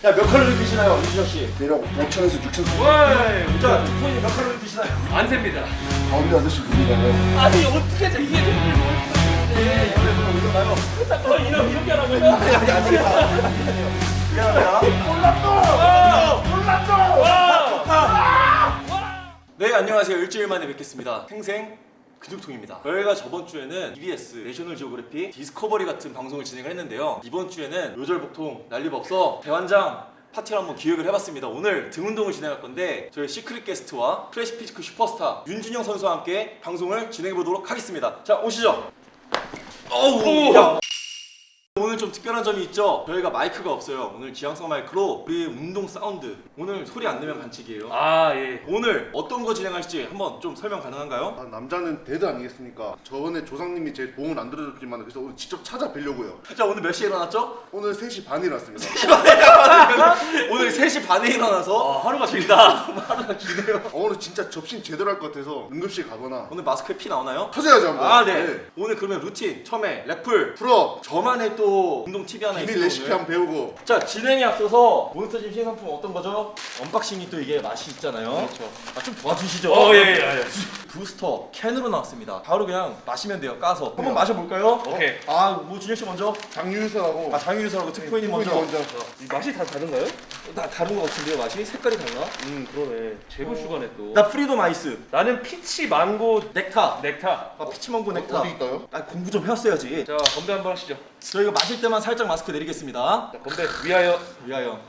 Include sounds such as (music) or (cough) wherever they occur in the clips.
자, 몇 칼로리 드시나요, 이준혁 씨? 대략 5천에서 6천 와, 자, 손이 몇 칼로리 드시나요? 안 셉니다. 가운데 아저씨 누구가요? 아니 어떻게 해서 이게 좀 네, 오늘부터 올라가요. 어, 이런 이렇게 하라고요? 아니, 아니, 아니. 미안합니다. 네, 안녕하세요. 일주일 만에 뵙겠습니다. 생생 근육통입니다. 저희가 저번 주에는 EBS 내셔널 지오그래피 디스커버리 같은 방송을 진행을 했는데요. 이번 주에는 요절복통 난리법서 대환장 파티를 한번 기획을 해봤습니다. 오늘 등 운동을 진행할 건데 저희 secret guest와 classic physique 슈퍼스타 윤준영 선수와 함께 방송을 진행해 보도록 하겠습니다. 자 오시죠. 어우, 야. 오늘 좀 특별한 점이 있죠. 저희가 마이크가 없어요. 오늘 지향성 마이크로 우리 운동 사운드. 오늘 소리 안 내면 반칙이에요. 아 예. 오늘 어떤 거 진행할지 한번 좀 설명 가능한가요? 아, 남자는 dead 아니겠습니까? 저번에 조상님이 제 도움을 안 들어줬지만 그래서 오늘 직접 찾아뵈려고요. 자 오늘 몇 시에 일어났죠? 오늘 3시 반에 일어났습니다. 오늘 3시 반에 일어나서 아 하루가 길다. (laughs) 하루가 기네요. 어, 오늘 진짜 접신 제대로 할 것 같아서 응급실 가거나 오늘 마스크에 피 나오나요? 터져야죠 한번. 아 네. 오늘 그러면 루틴 처음에 rack pull 풀어. 저만의 또 운동 팁이 하나 있어요 레시피 오늘. 한번 배우고. 자 진행에 앞서서 몬스터짐 신상품 어떤 거죠? unboxing이 또 이게 맛이 있잖아요. 그렇죠. 아, 좀 도와주시죠. 어 예, 예, 예. 부스터 캔으로 나왔습니다. 바로 그냥 마시면 돼요. 까서 한번 마셔볼까요? 오케이. 아뭐 준혁 씨 먼저. 장유유서하고 아 장유유서라고 특포인이 먼저. 먼저. 이 맛이 다 다른가요? 나 다른 거 같은데요 맛이 색깔이 달라? 음 그러네. zero sugar네 또. 나 freedom ice 나는 peach mango nectar. nectar. 아 peach mango nectar. 어디 있어요? 아 공부 좀 해왔어야지. 자 건배 한번 하시죠. 저희가 마실 때만 살짝 마스크 내리겠습니다. 자 건배 위하여. 위하여.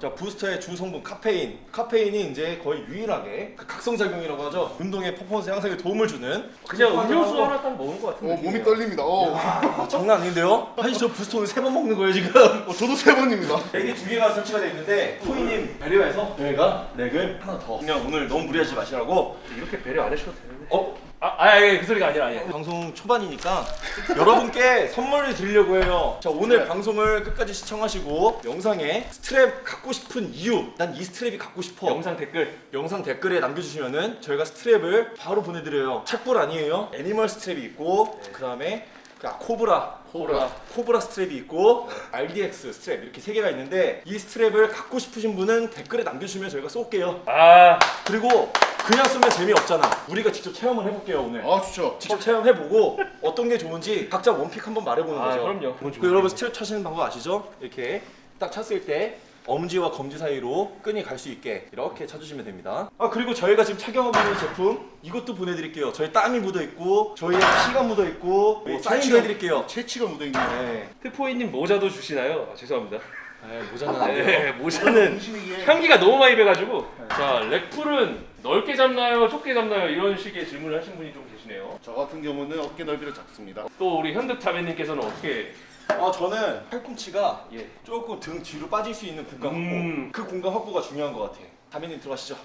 자 부스터의 주 성분 카페인. 카페인이 이제 거의 유일하게 그 각성작용이라고 하죠. 운동의 퍼포먼스 향상에 도움을 주는. 그냥 음료수. 하나 딱 먹은 것 같은 어. 몸이 떨립니다. 어. 아, 장난 아닌데요? 아니 저 부스터 오늘 세 번 먹는 거예요 지금. 어, 저도 세 번입니다. 랙이 두 개가 설치가 되어 있는데 토이님 배려해서 저희가 랙을 하나 더. 그냥 오늘 너무 무리하지 마시라고. 이렇게 배려 안 해주셔도 되는데. 어? 아 아 그 소리가 아니라 아니야. 방송 초반이니까 여러분께 선물을 드리려고 해요. 자 오늘 스트랩. 방송을 끝까지 시청하시고 영상에 스트랩 갖고 싶은 이유, 난 이 스트랩이 갖고 싶어. 영상 댓글. 영상 댓글에 남겨주시면은 저희가 스트랩을 바로 보내드려요. 착불 아니에요. 애니멀 스트랩이 있고 그 다음에 코브라 코브라. 코브라 스트랩이 있고 RDX 스트랩 이렇게 세 개가 있는데 이 스트랩을 갖고 싶으신 분은 댓글에 남겨주시면 저희가 쏠게요. 아 그리고 그냥 쓰면 재미없잖아. 우리가 직접 체험을 해볼게요 오늘. 아 좋죠. 직접 체험해보고 어떤 게 좋은지 각자 one pick 한번 말해보는 아, 거죠. 그럼요. 그 여러분 스트랩 차시는 방법 아시죠? 이렇게 딱 찼을 때 엄지와 검지 사이로 끈이 갈 수 있게 이렇게 차주시면 됩니다. 아 그리고 저희가 지금 착용하고 있는 제품 이것도 보내드릴게요. 저희 땀이 묻어 있고 저희의 피가 묻어 있고 뭐 사인도 해드릴게요. 채취가 묻어있네요. 네. 트포이님 모자도 주시나요? 아, 죄송합니다. 네, 모자는 안 돼요. 네, 모자는. 향기가 너무 많이 배가지고 자 렉풀은 넓게 잡나요 좁게 잡나요 이런 식의 질문을 하신 분이 좀 계시네요 저 같은 경우는 어깨 넓이를 잡습니다. 또 우리 현득 자매님께서는 어떻게 아 저는 팔꿈치가 예 조금 등 뒤로 빠질 수 있는 공간 확보. 음. 그 공간 확보가 중요한 것 같아. 다민님 들어가시죠.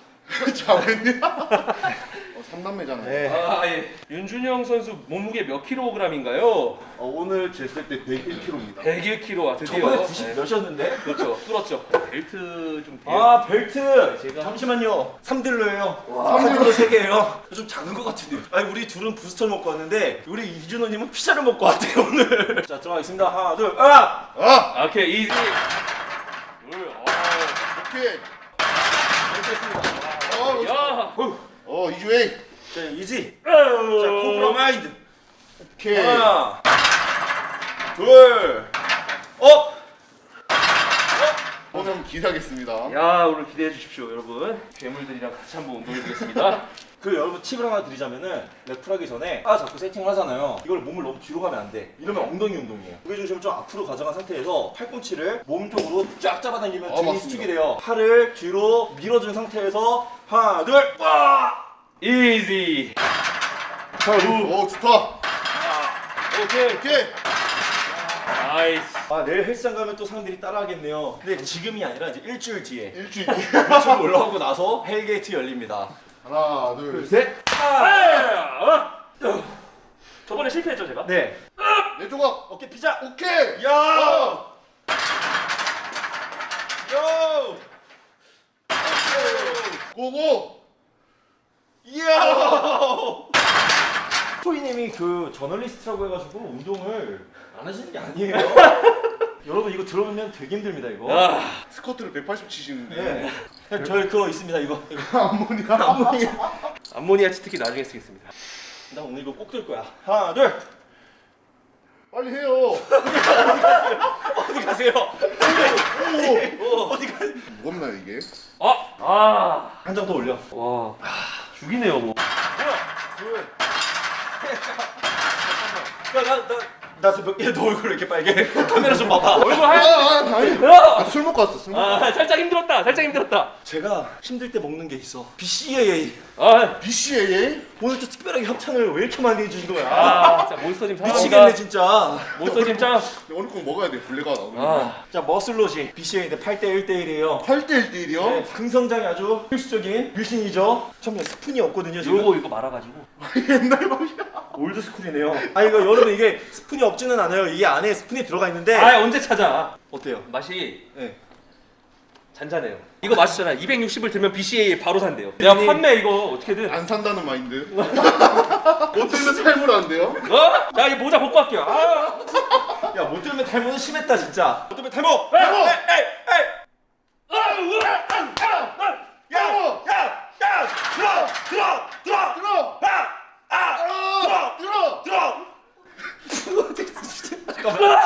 자매님. 어, 삼남매잖아요. 네. 아, 예. 윤준영 선수 몸무게 몇 킬로그램인가요? 어, 오늘 쟀을 때 101kg입니다. 101kg 아 드디어 저번에 90 네. 몇이었는데? 그렇죠 뚫었죠 벨트 좀 뒤에 아 벨트 제가- 잠시만요 3딜러예요 카드로 3개예요 좀 작은 것 같은데요 아니 우리 둘은 부스터를 먹고 왔는데 우리 이준호님은 피자를 먹고 왔대요 오늘 (laughs) 자 들어가겠습니다 하나 둘 아! 아! 아, 오케이 이지 둘 오케이. 됐습니다 어, 야. 어 이주행. 자 easy. 자 코브라 마인드. 오케이. 하나 둘 up 한번 기대하겠습니다. 야 오늘 기대해 주십시오 여러분. 괴물들이랑 같이 한번 운동해 보겠습니다. (laughs) 그 여러분 팁을 하나 드리자면은 lat pull 하기 전에 아 자꾸 세팅을 하잖아요. 이걸 몸을 너무 뒤로 가면 안 돼. 이러면 엉덩이 운동이에요. 무게 중심을 좀 앞으로 가져간 상태에서 팔꿈치를 몸 쪽으로 쫙 잡아당기면 아, 등이 맞습니다. 수축이 돼요. 팔을 뒤로 밀어준 상태에서 하나 둘와! easy 오 좋다. 오케이. 오케이. nice 아 내일 헬스장 가면 또 사람들이 따라하겠네요 근데 지금이 아니라 이제 일주일 뒤에 일주일. 일주일 올라오고 나서 hell gate 열립니다 하나 둘. 둘 셋 아! 저번에 실패했죠 제가? 네 내 조각. 어깨 피자 오케이. 야! 어. 요! 고고. 이야! 그 저널리스트라고 해가지고 운동을 안 하시는 게 아니에요. (laughs) 여러분 들어오면 되게 힘듭니다 이거. 아, 스쿼트를 180 치시는데. 네. 형, 저희 그거 있습니다 이거. 이거. (laughs) 암모니아. 암모니아. (laughs) 암모니아 치트키 나중에 쓰겠습니다. 나 오늘 이거 꼭 들 거야. 하나 둘. 빨리 해요. 어디 가세요? 오. 어디 가? 무겁나요 이게? 아, 아, 한 장 더 올려. 와, 죽이네요 뭐. 야나 나 나너몇개너 얼굴 이렇게 빨개? (laughs) 카메라 좀 봐봐. 얼굴 아, 하얀. 아. 아, 아, 술 먹고 왔어. 술 먹고. 아, 살짝 힘들었다. 살짝 힘들었다. 제가 힘들 때 먹는 게 있어. BCAA. 아, BCAA? 오늘 또 특별하게 협찬을 왜 이렇게 많이 해주신 거야? 아, 진짜 몬스터짐 사랑합니다. 미치겠네 진짜. 몬스터짐 짱. 오늘 꼭 먹어야 돼. 블레가 나오는. 아, 자 머슬로지 BCAA인데 8대 1대1이에요. 8대 1대1이요? 네, 근성장이 아주 필수적인 류신이죠. 처음에 스푼이 없거든요 지금. 요거 이거 말아가지고. (laughs) 옛날 방이야. old school이네요. 아 이거 여러분 이게 스푼이 없지는 않아요. 이게 안에 스푼이 들어가 있는데 아, 언제 찾아? 어때요? 맛이 네. 잔잔해요. 이거 맛있잖아. 260을 들면 BCAA 바로 산대요. 내가 판매 이거 어떻게든. 안 산다는 마인드. 못 들면 사면 안 돼요? 어? 자, 이 모자 벗고 할게요. 아, 야 못 들면 탈모는 심했다 진짜. 못 들면 탈모. 탈모! 에이 에이 에이. 야! 야! 야! 들어! 들어! 들어! 들어! 아! 아! 아! 들어! 들어! 잠깐만.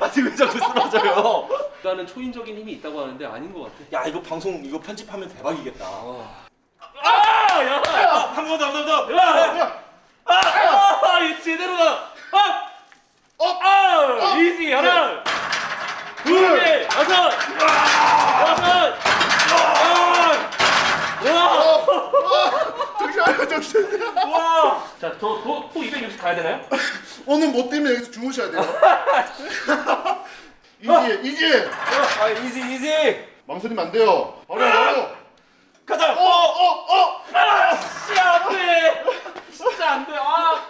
아니 왜 자꾸 쓰러져요? 나는 초인적인 힘이 있다고 하는데 아닌 것 같아. 야 이거 방송 이거 편집하면 대박이겠다. 아, 야, 한 번 더, 한 번 더. 야, 아, 아, 이 제대로다. 아, up! 아, easy 하나, 둘, 셋, 다섯, 여섯, 아, 정신 차려 정신 와, 와. 자, 저 또 260 가야 되나요? (laughs) 오늘 못 뛰면 여기서 주무셔야 돼요 (laughs) easy easy 아 easy easy. 망설이면 안 돼요 바로 바로 가자. 어 어어 진짜 안 돼. 진짜 안 돼. 아,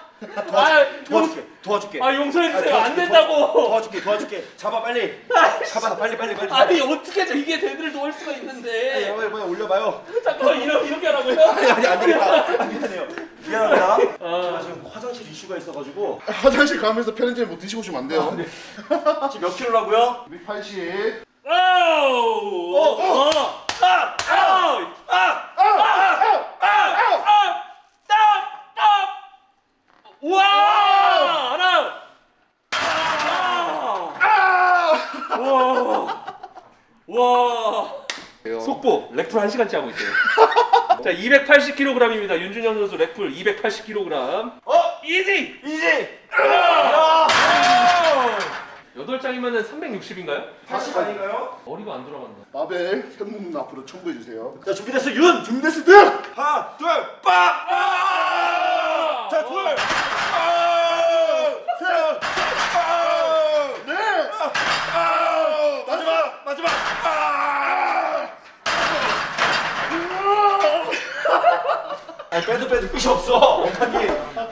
아, 용, 도와줄게. 도와줄게. 아 용서해 주세요. 아, 안 된다고. 도와줄게. 도와줄게. 잡아 빨리. 잡아 빨리 빨리 빨리. 아니 어떻게 이게 대들을 놓을 수가 야, 있는데. 올려봐요. 잠깐만 이렇게 이렇게 하라고요? 아니 아니 안 되겠다. 아, 미안해요. 미안합니다. 제가 아, 지금 화장실 이슈가 있어가지고 화장실 가면서 편의점 뭐 드시고 오시면 안 돼요 지금 몇 킬로라고요? 280 아우, 어, 어. 아, 아우, 아, 와, 하나, 아, 와, 와. 속보 렉풀 1시간째 하고 있대요. (laughs) 자, 280kg입니다. 윤준현 선수 렉풀 280kg. 어, 이지. 이지. 아! 8장이면은 360인가요? 80 아닌가요? 머리가 안 돌아간다. 마벨 현문 앞으로 첨부해 주세요 자 준비됐어 윤. 준비됐을 때 하나 둘 빡. 아! 자 둘. 셋. 네! 마지막 마지막. 아 빼도 빼도 끝이 없어. 원판이.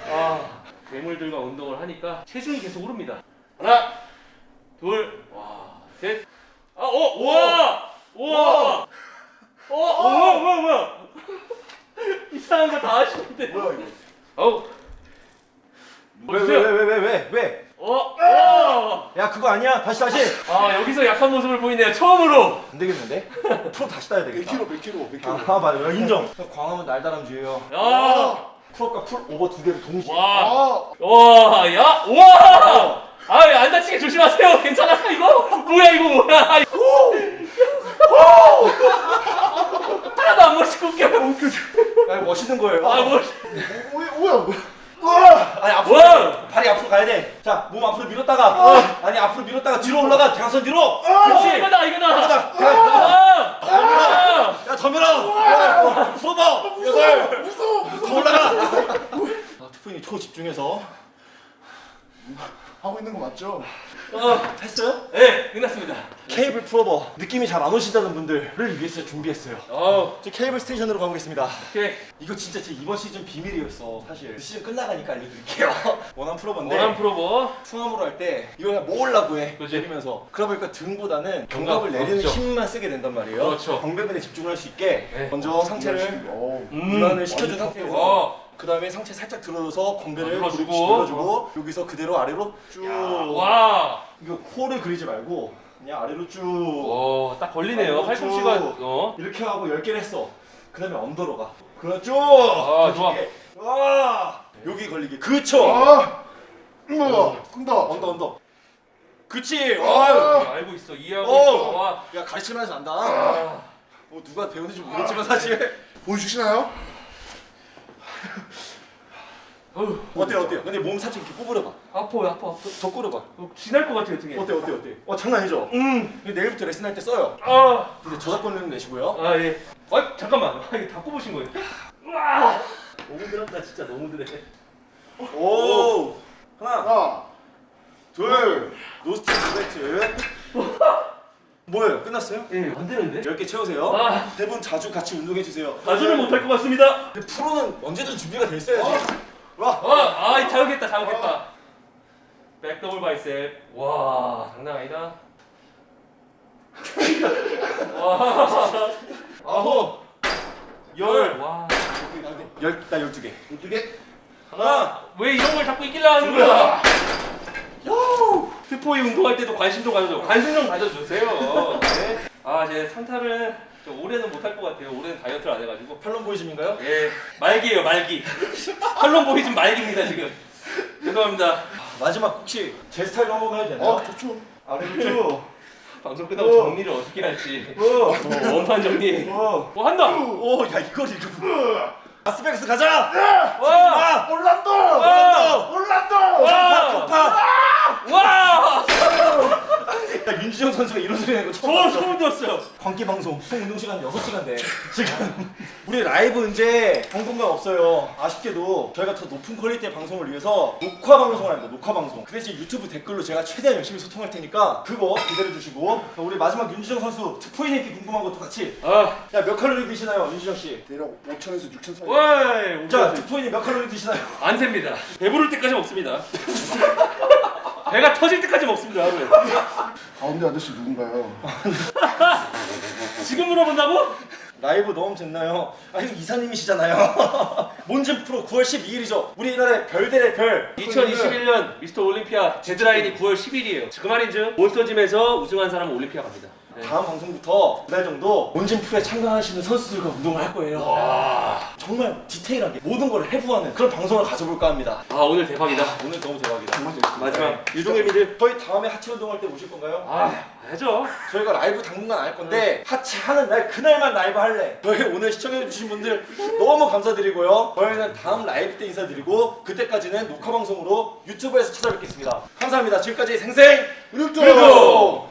아, 괴물들과 운동을 하니까 체중이 계속 오릅니다. 하나, 둘, 와, 셋. 아, 오, 와, 와, 어, 어, 뭐야, 뭐야, 뭐야. (laughs) 이상한 거 다 하시는데. 뭐야 이거? 어우. 왜 왜 왜 왜 왜 왜? 어, 어. 야 그거 아니야. 다시 다시. 아, 여기서 약한 모습을 보이네요. 처음으로. 안 되겠는데? 프로 다시 따야 되겠다. 100kg 100kg 100kg 아 맞아 인정. 광화문 날다람쥐예요. 야, pull-up과 pullover 두 개를 동시에. 와, 아 와, 야, 와. 아, 안 다치게 조심하세요. 괜찮아, 이거? 뭐야, 이거 뭐야? 이거. 하나도 안 멋있고 웃겨. 아 멋있는 거예요. 아, 뭐. 오, 뭐야 뭐야 아니 앞으로 와! 발이 앞으로 가야 돼. 자, 몸 앞으로 밀었다가 아니 앞으로 밀었다가 뒤로 올라가. 대각선 뒤로. 어, 그렇지. 이거다, 이거다. 가자. 아, 아. 야. 야, 풀어봐. 여덟. 무서워 더 올라가. 아, 투표님 초집중해서 하고 있는 거 맞죠? 어, 했어요? 네, 끝났습니다. 케이블 풀어버 느낌이 잘 안 오신다는 분들을 위해서 준비했어요. 어, 저 케이블 station으로 가보겠습니다. 오케이. 이거 진짜 제 이번 시즌 비밀이었어 사실. 시즌 끝나가니까 알려드릴게요. (laughs) one arm pullover인데 one arm pullover. two arm으로 할 때 이걸 모으려고 해. 그지? 내리면서. 그러다 보니까 등보다는 견갑, 견갑을 내리는 그렇죠. 힘만 쓰게 된단 말이에요. 그렇죠. 광배근에 집중할 수 있게 네. 먼저 상체를 어. 음. 이완을 시켜준 상태에서 어, 그 다음에 상체 살짝 들어서 광배를 아, 눌러주고. 눌러주고 여기서 그대로 아래로 쭉. 와. 이거 호를 그리지 말고 그냥 아래로 쭉. 오, 딱 걸리네요. 팔꿈치가 쭉. 어. 이렇게 하고 10개를 했어. 그 다음에 under로 가. 그럼 쭉. 아, 좋아. 와. 여기 걸리게. 그쵸. 아, 우와, 끈다. under under. 그치. 아. 와. 알고 있어. 이해하고 어. 있어. 와. 야 가르치면서 안다. 아. 뭐 누가 배우는지 모르겠지만 사실. 보여주시나요? 어휴, 어때요 어때요? 근데 몸 살짝 이렇게 구부려봐. 아파, 아파, 아파. 더 구부려봐. 어, 지날 것 같아요, 등에. 어때 어때 어때? 어 장난 아니죠? 음. 내일부터 레슨 할 때 써요. 아. 근데 저작권료는 내시고요. 아, 예. 아, 잠깐만. 아, 이게 다 꼽으신 거예요? 와. 너무 들었다, 진짜 너무 들어. 오. 하나, 하나, 둘, 노스틱 두배트. 뭐예요? 끝났어요? 예, 안 되는데? 10개 채우세요. 아. 대부분 자주 같이 운동해 주세요. 가주는 못할 것 같습니다. 근데 프로는 언제든 준비가 돼 있어야지. 와. 아, 아, 자극했다, 자극했다. 백 더블 바이셉. 와, 장난 아니다. 와. 아홉. 열. 와. 열, 나 12개. 12개? 하나. 왜 이런 걸 자꾸 이기려 하는 거야? 스포이 운동할 때도 관심 좀 가져줘. 관심 좀 가져주세요. 네. 아, 제 산타를 저 올해는 못할 것 같아요. 올해는 다이어트를 안 해가지고. 팔론 보이즘인가요? 예, 말기예요, 말기. (laughs) 팔론 보이즘 말기입니다 지금. 죄송합니다. 마지막 혹시 제 스타일로 한번 해도 되나요? 어, 좋죠. 아래로 쭉. (laughs) 방송 끝나고 오. 정리를 어떻게 할지. 오. 어, 원판 정리. 오. 뭐 한다. 오, 야 이걸 이렇게. 아스백스 가자. 와, 아, 올란도. 와. 올란도. 와. 파. 와, (laughs) 야 윤지영 선수가 이런 소리 내는 거 처음 저 봤어. 소름 돋았어요. 광기 방송 총 운동 시간 6시간 돼. (laughs) 지금 우리 라이브 이제 당분간 없어요. 아쉽게도 저희가 더 높은 퀄리티의 방송을 위해서 녹화 방송을 합니다. 녹화 방송. 그 대신 유튜브 댓글로 제가 최대한 열심히 소통할 테니까 그거 기다려 주시고 우리 마지막 윤지영 선수 특포인에게 궁금한 것도 같이 아, 야몇 칼로리 드시나요 윤지영 씨? 대략 5천에서 6천 사이. 와, 자 특포인이 몇 칼로리 드시나요? 안 셉니다. 배부를 때까지 먹습니다. (laughs) 배가 터질 때까지 먹습니다 하루에. (laughs) 가운데 아저씨 누군가요? (laughs) 지금 물어본다고? 라이브 너무 됐나요? 아 이거 이사님이시잖아요. (laughs) 몬짐 프로 9월 12일이죠. 우리나라의 별들의 별. 2021년 미스터 올림피아 데드라인이 9월 10일이에요. 그 말인즉 몬스터짐에서 우승한 사람은 올림피아 갑니다. 네. 다음 방송부터 두 달 정도 몬짐 프로에 참가하시는 선수들과 운동을 할 거예요. 와, 정말 디테일하게 모든 걸 해부하는 그런 방송을 가져볼까 합니다. 아 오늘 대박이다. 오늘 너무 대박이다. 정말 재밌습니다. 마지막 유종의 미를. 저희 다음에 하체 운동할 때 오실 건가요? 아, 해죠. 저희가 라이브 당분간 안 할 건데 하체 하는 날 그날만 라이브 할래. 저희 오늘 시청해주신 분들 너무 감사드리고요. 저희는 다음 라이브 때 인사드리고 그때까지는 녹화 방송으로 유튜브에서 찾아뵙겠습니다. 감사합니다. 지금까지 생생 그리고